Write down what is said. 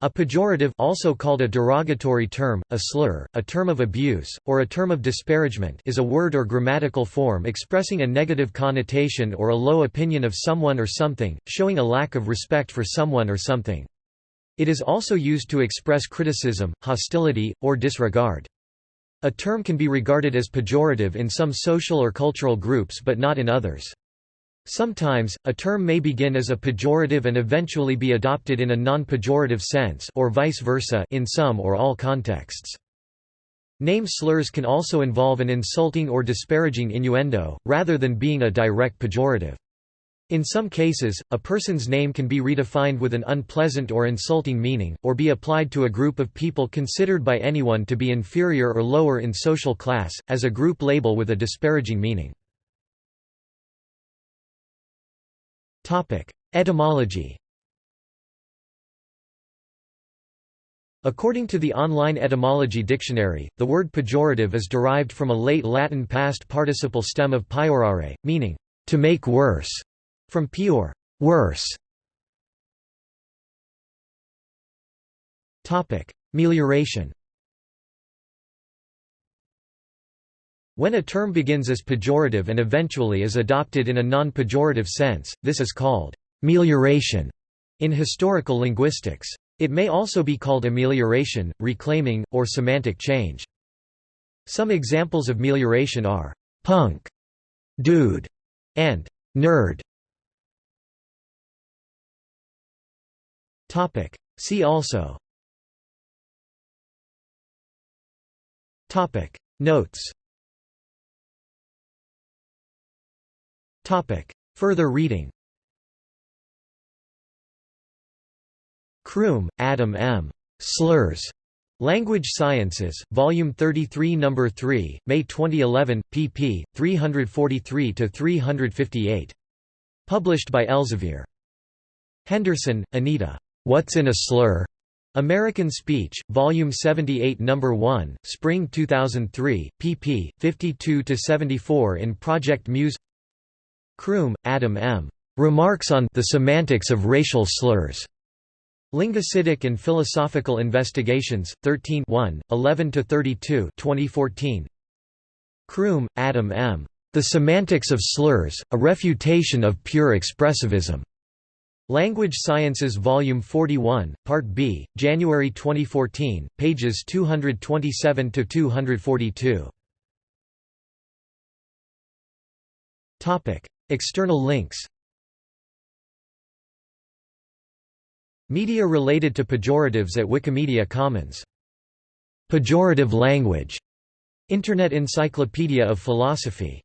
A pejorative also called a derogatory term, a slur, a term of abuse, or a term of disparagement is a word or grammatical form expressing a negative connotation or a low opinion of someone or something, showing a lack of respect for someone or something. It is also used to express criticism, hostility, or disregard. A term can be regarded as pejorative in some social or cultural groups but not in others. Sometimes, a term may begin as a pejorative and eventually be adopted in a non-pejorative sense or vice versa in some or all contexts. Name slurs can also involve an insulting or disparaging innuendo, rather than being a direct pejorative. In some cases, a person's name can be redefined with an unpleasant or insulting meaning, or be applied to a group of people considered by anyone to be inferior or lower in social class, as a group label with a disparaging meaning. Etymology According to the online etymology dictionary, the word pejorative is derived from a late Latin past participle stem of peiorare, meaning, to make worse, from peior, worse. Melioration When a term begins as pejorative and eventually is adopted in a non-pejorative sense, this is called melioration in historical linguistics. It may also be called amelioration, reclaiming, or semantic change. Some examples of melioration are punk, dude, and nerd. See also Notes Further reading Croom, Adam M. Slurs. Language Sciences, Volume 33 No. 3, May 2011, pp. 343–358. Published by Elsevier. Henderson, Anita. What's in a Slur? American Speech, Volume 78 No. 1, Spring 2003, pp. 52–74 in Project Muse Croom, Adam M. Remarks on the Semantics of Racial Slurs. Linguistics and Philosophical Investigations, 13 11–32 2014. Croom, Adam M. The Semantics of Slurs, A Refutation of Pure Expressivism. Language Sciences Volume 41, Part B, January 2014, pages 227–242. External links Media related to pejoratives at Wikimedia Commons. Pejorative language. Internet Encyclopedia of Philosophy